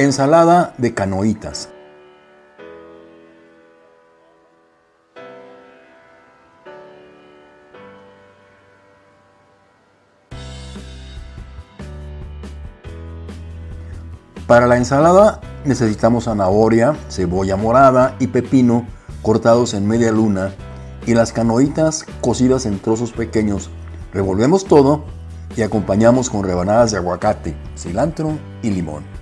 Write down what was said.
Ensalada de canoitas. Para la ensalada necesitamos zanahoria, cebolla morada y pepino cortados en media luna y las canoitas cocidas en trozos pequeños. Revolvemos todo y acompañamos con rebanadas de aguacate, cilantro y limón.